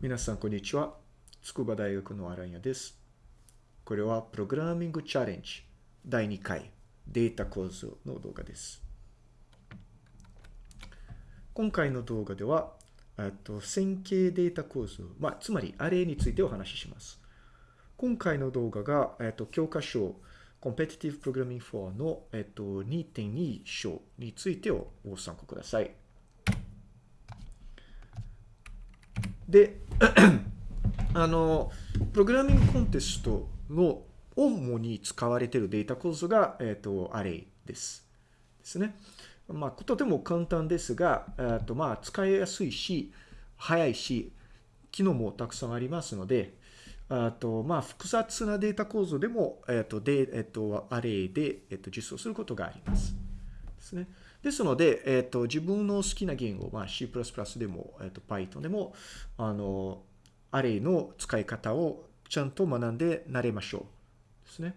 皆さん、こんにちは。筑波大学のアランヤです。これは、プログラミングチャレンジ第2回データ構造の動画です。今回の動画では、と線形データ構造、まあ、つまりアレイについてお話しします。今回の動画が、えっと、教科書 Competitive Programming 4の、えっと、2.2章についてをご参考ください。で、あの、プログラミングコンテストの主に使われているデータ構造が、えっ、ー、と、アレイです。ですね。まあ、とても簡単ですが、えー、とまあ、使いやすいし、早いし、機能もたくさんありますので、あとまあ、複雑なデータ構造でも、え、ー、と、で、え、ー、と、アレイで、えっ、と、実装することがあります。ですね。ですので、えっ、ー、と、自分の好きな言語、まあ、C++ でも、えっ、ー、と、Python でも、あの、アレイの使い方をちゃんと学んで慣れましょう。ですね。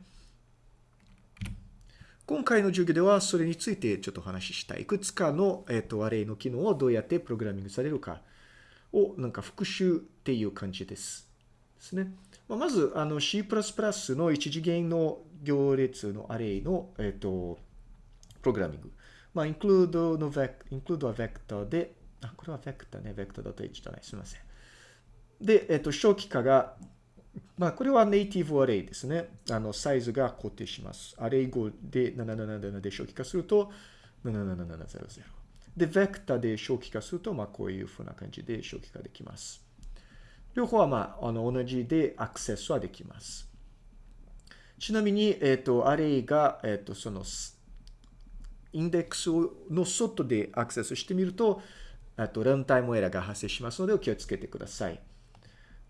今回の授業ではそれについてちょっとお話ししたい。いくつかの、えっ、ー、と、アレイの機能をどうやってプログラミングされるかをなんか復習っていう感じです。ですね。まあ、まず、あの C++ の一次元の行列のアレイの、えっ、ー、と、プログラミング。まあ、include の vec、include は vector で、あ、これは vector ね、vector.h じゃない。すみません。で、えっと、初期化が、まあ、これはネイティブアレイですね。あの、サイズが固定します。アレイ語で777で初期化すると、77700。で、ベクターで初期化すると、まあ、こういうふうな感じで初期化できます。両方は、まあ、あの、同じでアクセスはできます。ちなみに、えっと、アレイが、えっと、その、インデックスの外でアクセスしてみると、あと、ランタイムエラーが発生しますので、お気をつけてください。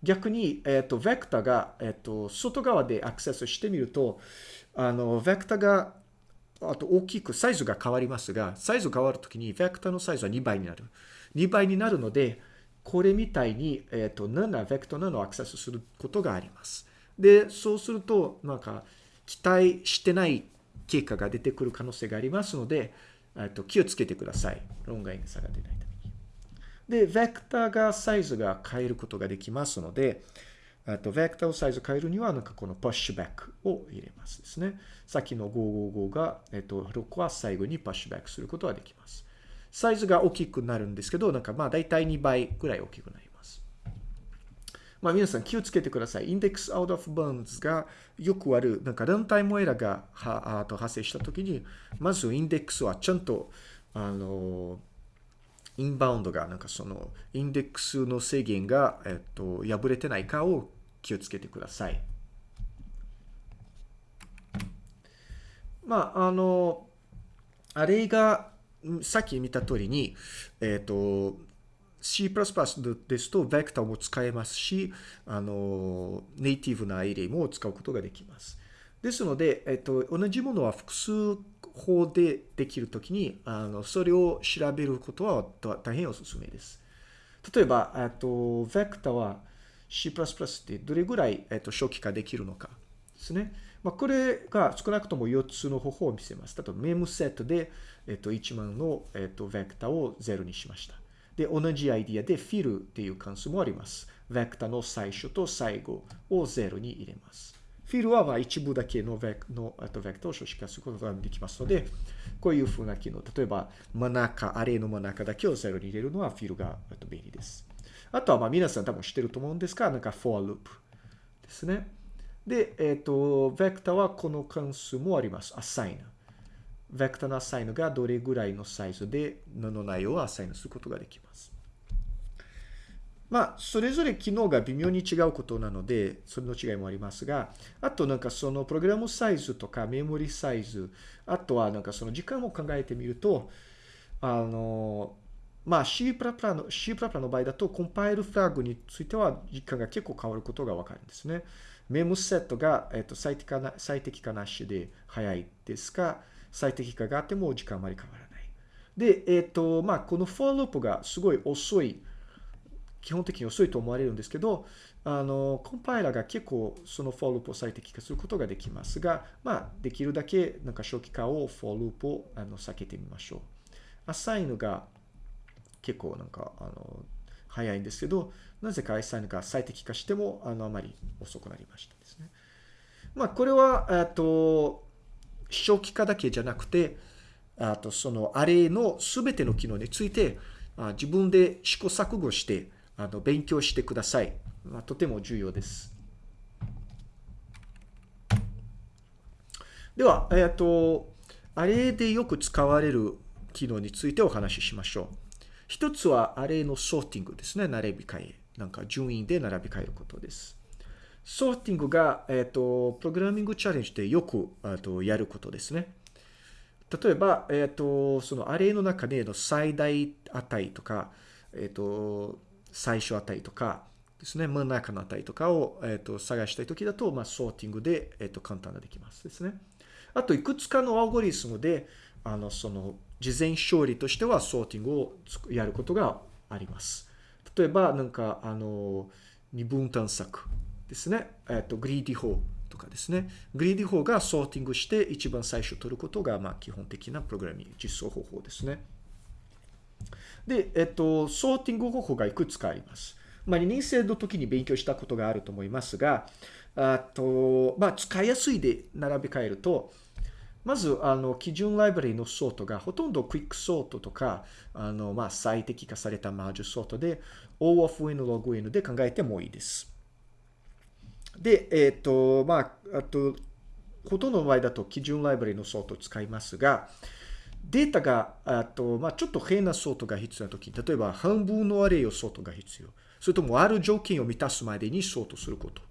逆に、えっ、ー、と、ベクタが、えっ、と、外側でアクセスしてみると、あの、ベクタが、あと大きくサイズが変わりますが、サイズ変わるときに、ベクタのサイズは2倍になる。2倍になるので、これみたいに、えっ、と、7、ベクタ7をアクセスすることがあります。で、そうすると、なんか、期待してない結果が出てくる可能性がありますので、と気をつけてください。論外差が出ないために。で、ベクターがサイズが変えることができますので、とベクターをサイズ変えるには、なんかこのプッシュバックを入れますですね。さっきの555が、えっと、6は最後にプッシュバックすることができます。サイズが大きくなるんですけど、なんかまあ大体2倍ぐらい大きくなります。まあ皆さん気をつけてください。インデックスアウトオフバンズがよくある、なんかランタイムエラーがはあと発生したときに、まずインデックスはちゃんと、あの、インバウンドが、なんかその、インデックスの制限が、えっと、破れてないかを気をつけてください。まあ、あの、あれが、さっき見た通りに、えっ、と、C++ ですと、ベクターも使えますし、あの、ネイティブなアレイも使うことができます。ですので、えっと、同じものは複数法でできるときに、あの、それを調べることは大変おすすめです。例えば、えっと、ベクターは C++ ってどれぐらい、えっと、初期化できるのかですね。まあ、これが少なくとも4つの方法を見せます。例えば、メムセットで、えっと、1万の、えっと、ベクターを0にしました。で、同じアイディアで fill っていう関数もあります。ベクタの最初と最後を0に入れます。fill はまあ一部だけのベクのとベクタを書式化することができますので、こういうふうな機能。例えば、真ん中、アレの真ん中だけを0に入れるのは fill が便利です。あとはまあ皆さん多分知ってると思うんですが、なんか for loop ですね。で、えっ、ー、と、ベクタはこの関数もあります。assign。ベクターのアサインがどれぐらいのサイズでの内容をアサインすることができます。まあ、それぞれ機能が微妙に違うことなので、それの違いもありますが、あとなんかそのプログラムサイズとかメモリサイズ、あとはなんかその時間を考えてみると、あの、まあ C++ の C++ の場合だとコンパイルフラグについては時間が結構変わることがわかるんですね。メモセットが、えっと、最適化な最適化なしで早いですか、最適化があっても時間あまり変わらない。で、えっ、ー、と、まあ、この for loop がすごい遅い、基本的に遅いと思われるんですけど、あの、コンパイラーが結構その for loop を最適化することができますが、まあ、できるだけなんか初期化を for loop をあの避けてみましょう。assign が結構なんか、あの、早いんですけど、なぜか i3 が最適化しても、あの、あまり遅くなりましたですね。まあ、これは、えっと、初期化だけじゃなくて、あと、そのアレイのすべての機能について、自分で試行錯誤して、あの、勉強してください。ま、とても重要です。では、えっと、アレイでよく使われる機能についてお話ししましょう。一つはアレイのソーティングですね。並び替え。なんか順位で並び替えることです。ソーティングが、えっ、ー、と、プログラミングチャレンジでよく、とやることですね。例えば、えっ、ー、と、そのアレイの中での最大値とか、えっ、ー、と、最初値とかですね、真ん中の値とかを、えっ、と、探したいときだと、まあ、ソーティングで、えっ、と、簡単ができますですね。あと、いくつかのアルゴリズムで、あの、その、事前処理としてはソーティングをやることがあります。例えば、なんか、あの、二分探索ですね。えっと、 greedy 法とかですね。 greedy 法がソーティングして一番最初取ることが、まあ、基本的なプログラミング実装方法ですね。で、えっと、ソーティング方法がいくつかあります。まあ、2年生の時に勉強したことがあると思いますが、あと、まあ、使いやすいで並び替えると、まず、あの、基準ライブラリのソートがほとんどクイックソートとか、あの、まあ、最適化されたマージソートで、O of N log N で考えてもいいです。で、えっ、ー、と、まあ、あと、ほとんどの場合だと基準ライブラリのソートを使いますが、データが、あと、まあ、ちょっと変なソートが必要なとき、例えば半分の array をソートが必要。それともある条件を満たすまでにソートすること。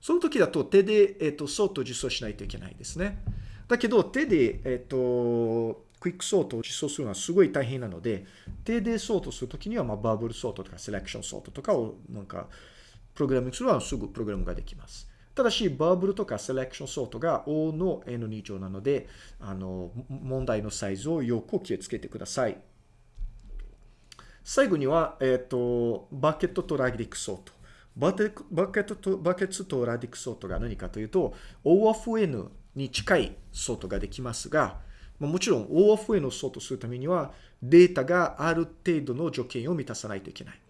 その時だと手で、えっ、ー、と、ソートを実装しないといけないですね。だけど、手で、えっ、ー、と、クイックソートを実装するのはすごい大変なので、手でソートするときには、まあ、 bubble sort とか selection sort とかを、なんか、プログラミングするのはすぐプログラムができます。ただし、 bubble とか selection sort が O の N2 乗なので、あの、問題のサイズをよく気をつけてください。最後には、えっ、ー、と、バケットとラディックソート。バケットと、バケットとラディックソートが何かというと、O of N に近いソートができますが、もちろん O of N をソートするためには、データがある程度の条件を満たさないといけない。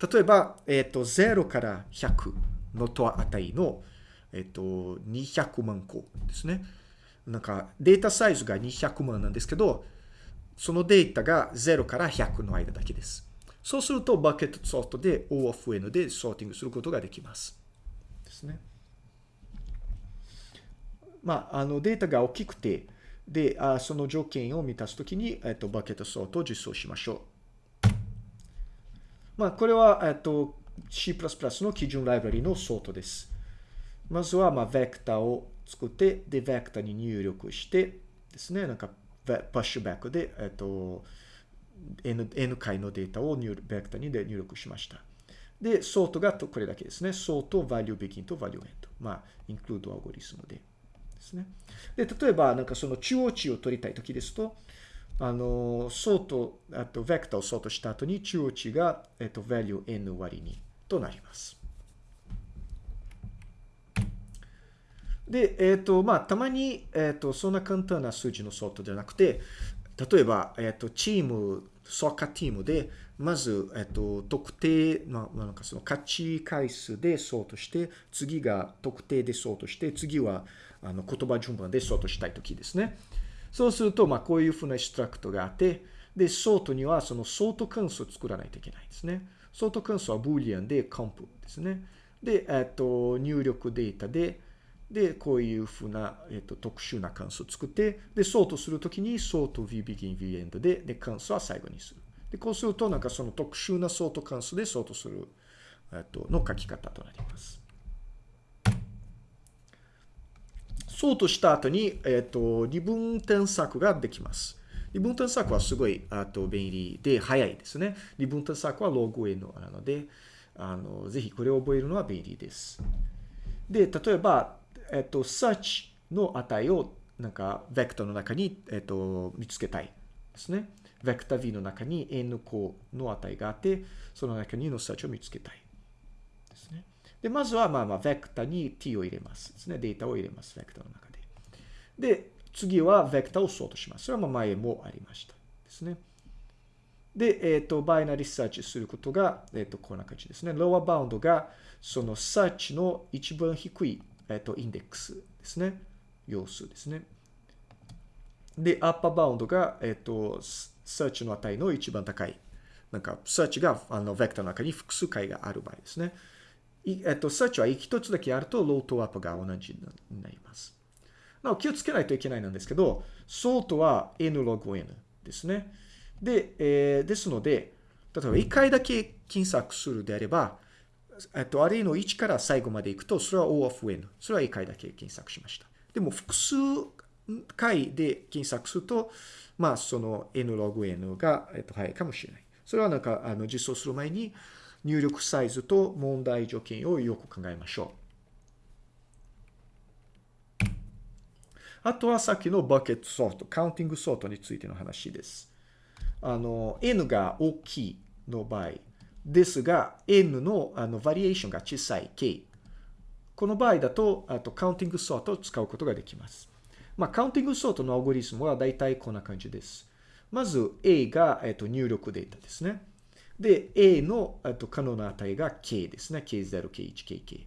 例えば、えっ、ー、と、0から100のと値の、えっ、ー、と、200万個ですね。なんか、データサイズが200万なんですけど、そのデータが0から100の間だけです。そうすると、バケットソートで O of N でソーティングすることができます。ですね。まあ、あの、データが大きくて、で、あその条件を満たすときに、えっ、ー、と、バケットソートを実装しましょう。まあ、これは、えっと、C++ の基準ライブラリのソートです。まずは、まあ、ベクターを作って、で、ベクターに入力してですね、なんか、 push back で、えっと、N, N 回のデータを入ベクターにで入力しました。で、ソートがこれだけですね。ソート、value begin と value end。まあ、include algorithm で。ですね。で、例えば、なんかその中央値を取りたいときですと、あの、ソート、あと、ベクターをソートした後に中央値が、えっと、value n 割にとなります。で、えっ、と、まあ、たまに、えっ、と、そんな簡単な数字のソートじゃなくて、例えば、えっ、と、チーム、サッカーチームで、まず、えっ、と、得点、まあ、なんかその勝ち回数でソートして、次が得点でソートして、次は、あの、言葉順番でソートしたいときですね。そうすると、まあ、こういうふうな struct があって、で、ソートにはそのソート関数を作らないといけないんですね。ソート関数は boolean で comp ですね。で、えっと、入力データで、で、こういうふうな、えっと、特殊な関数を作って、で、ソートするときに、ソート vBegin vEnd で、で、関数は最後にする。で、こうすると、なんかその特殊なソート関数でソートする、えっと、の書き方となります。そうとした後に、えっ、ー、と、二分添削ができます。二分添削はすごい、あと、便利で早いですね。二分添削はログ N なので、あの、ぜひこれを覚えるのは便利です。で、例えば、えっ、ー、と、search の値を、なんか、ベクターの中に、えっ、ー、と、見つけたいですね。ベクター V の中に N 個の値があって、その中にの search を見つけたい。ですね。で、まずは、まあまあ、ベクタに t を入れますですね。データを入れます。ベクタの中で。で、次はベクタをソートします。それはまあ前もありました。ですね。で、えっ、と、 binary search することが、えっ、と、こんな感じですね。 lower bound が、そのサーチの一番低い、えっ、と、インデックスですね。要数ですね。で、 upper bound が、えっ、と、サーチの値の一番高い。なんか、サーチが、あの、ベクターの中に複数回がある場合ですね。えっと、サーチは一つだけあると、 low と up が同じになります。なお、気をつけないといけないなんですけど、ソートは n ログ n ですね。で、えー、ですので、例えば1回だけ検索するであれば、えっと、アレイの1から最後まで行くと、それは O of N。それは1回だけ検索しました。でも、複数回で検索すると、まあ、その N ログ N が、えっと、早いかもしれない。それはなんか、あの、実装する前に、入力サイズと問題条件をよく考えましょう。あとはさっきの bucket sort、counting sort についての話です。あの、n が大きいの場合ですが、n のあのバリエーションが小さい k。この場合だと、あと counting sort を使うことができます。まあ、 counting sort のアルゴリズムは大体こんな感じです。まず A が、えっと、入力データですね。で、A の、と、可能な値が K ですね。K0、K1、KK。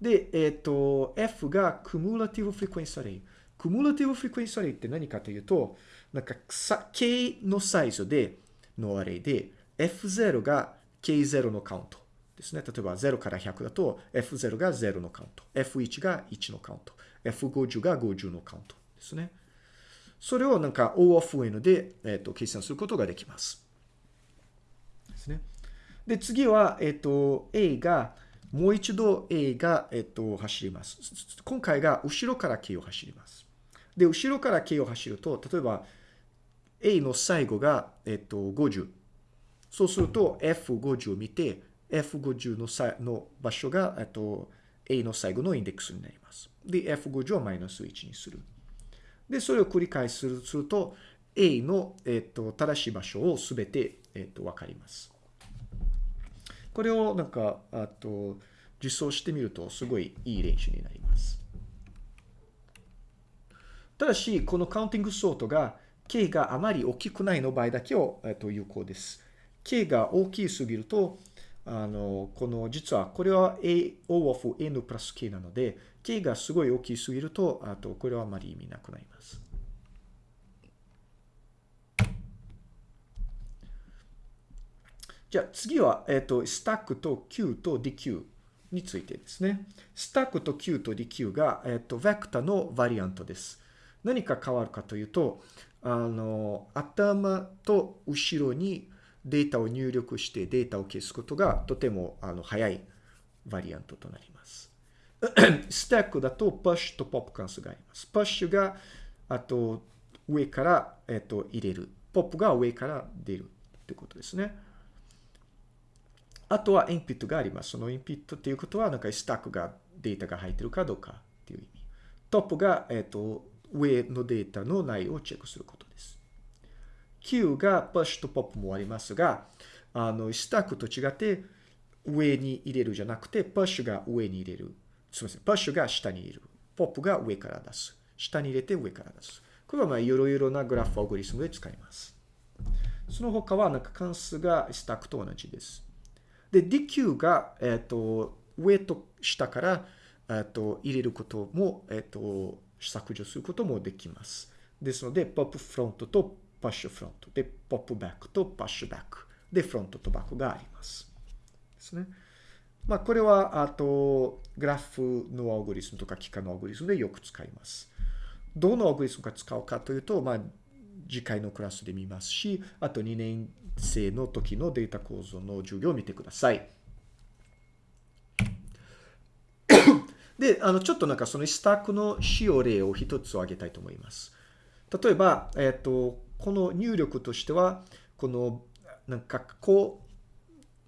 で、えっと、F が Cumulative Frequency Array。Cumulative Frequency Array って何かというと、なんか、K のサイズで、のアレイで、F0 が K0 のカウントですね。例えば0から100だと F0 が0のカウント。F1 が1のカウント。F50 が50のカウントですね。それをなんか O of N で、えっと計算することができます。ですね。で、次は、えっと、A が、もう一度 A が、えっと、走ります。今回が後ろから K を走ります。で、後ろから K を走ると、例えば A の最後が、えっと、50。そうすると F50 を見て、F50 のさの場所が、えっと、A の最後のインデックスになります。で、F50 をマイナス1にする。で、それを繰り返しすると、A の、えっと、正しい場所をすべて、えっと、わかります。これをなんか、あと、実装してみると、すごいいい練習になります。ただし、このカウンティングソートが、K があまり大きくないの場合だけを、えっと、有効です。K が大きすぎると、あの、この、実は、これは A O of N プラス K なので、K がすごい大きすぎると、あと、これはあまり意味なくなります。じゃあ次は、えっ、と、スタックと Q と DQ についてですね。スタックと Q と DQ が、えっ、と、ベクタのバリアントです。何か変わるかというと、あの、頭と後ろにデータを入力してデータを消すことがとてもあの早いバリアントとなります。スタックだとパッシュとポップ関数があります。パッシュがあと上から、えっと、入れる。ポップが上から出るってことですね。あとはインプットがあります。そのインプットっていうことは、なんかスタックがデータが入ってるかどうかっていう意味。トップが、えっと、上のデータの内容をチェックすることです。Q がプッシュとポップもありますが、あの、スタックと違って上に入れるじゃなくて、プッシュが上に入れる。すみません。プッシュが下に入れる。ポップが上から出す。下に入れて上から出す。これはまあいろいろなグラフアルゴリスムで使います。その他はなんか関数がスタックと同じです。で、 deque が、えっ、ー、と、上と下から、えっ、と、入れることも、えっ、と、削除することもできます。ですので、 pop front と push front。で、 pop back と push back。で、 front と back があります。ですね。まあ、これは、あと、グラフのアルゴリズムとか幾何のアルゴリズムでよく使います。どのアルゴリスムが使うかというと、まあ、次回のクラスで見ますし、あと2年生の時のデータ構造の授業を見てください。で、あの、ちょっとなんかそのスタックの使用例を一つ挙げたいと思います。例えば、えっ、ー、と、この入力としては、この、なんか、こ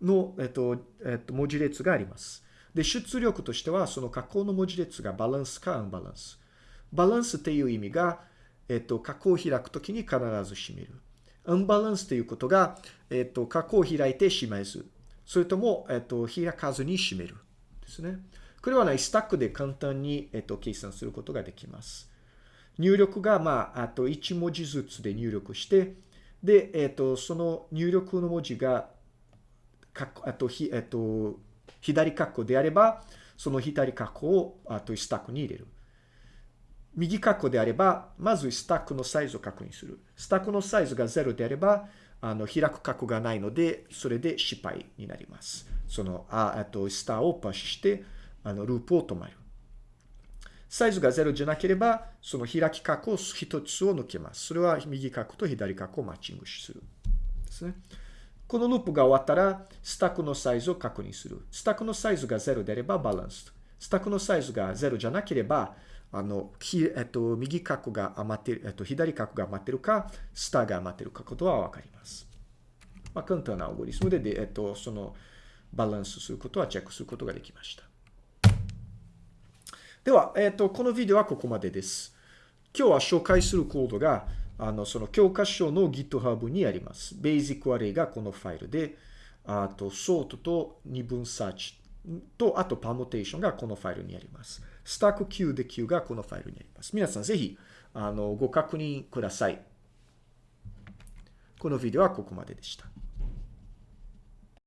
うの、えっ、ー、と、えっ、ー、と、文字列があります。で、出力としては、その加工の文字列がバランスかアンバランス。バランスっていう意味が、えっ、と、加工を開くときに必ず閉める。アンバランスということが、えっ、と、加工を開いて閉めず。それとも、えっ、と、開かずに閉める。ですね。これはね、スタックで簡単に、えっ、と、計算することができます。入力が、まあ、あと1文字ずつで入力して、で、えっ、と、その入力の文字が、かあと、ひ、えっ、と、左括弧であれば、その左括弧を、あと、スタックに入れる。右括弧であれば、まずスタックのサイズを確認する。スタックのサイズが0であれば、あの、開く括弧がないので、それで失敗になります。その、あ、あと、スターをパッシュして、あの、ループを止まる。サイズが0じゃなければ、その開き括弧一つを抜けます。それは右括弧と左括弧をマッチングする。ですね。このループが終わったら、スタックのサイズを確認する。スタックのサイズが0であればバランス。スタックのサイズが0じゃなければ、あの、えっと、右括弧が余ってる、えっと、左括弧が余ってるか、スターが余ってるかことはわかります。まあ、簡単なアルゴリスムで、でえっと、その、バランスすることはチェックすることができました。では、えっ、と、このビデオはここまでです。今日は紹介するコードが、あの、その教科書の GitHub にあります。Basic Array がこのファイルで、あと、Sort と二分 Search と、あとパーモテーションがこのファイルにあります。スタック Q で Q がこのファイルにあります。皆さんぜひ、あの、ご確認ください。このビデオはここまででした。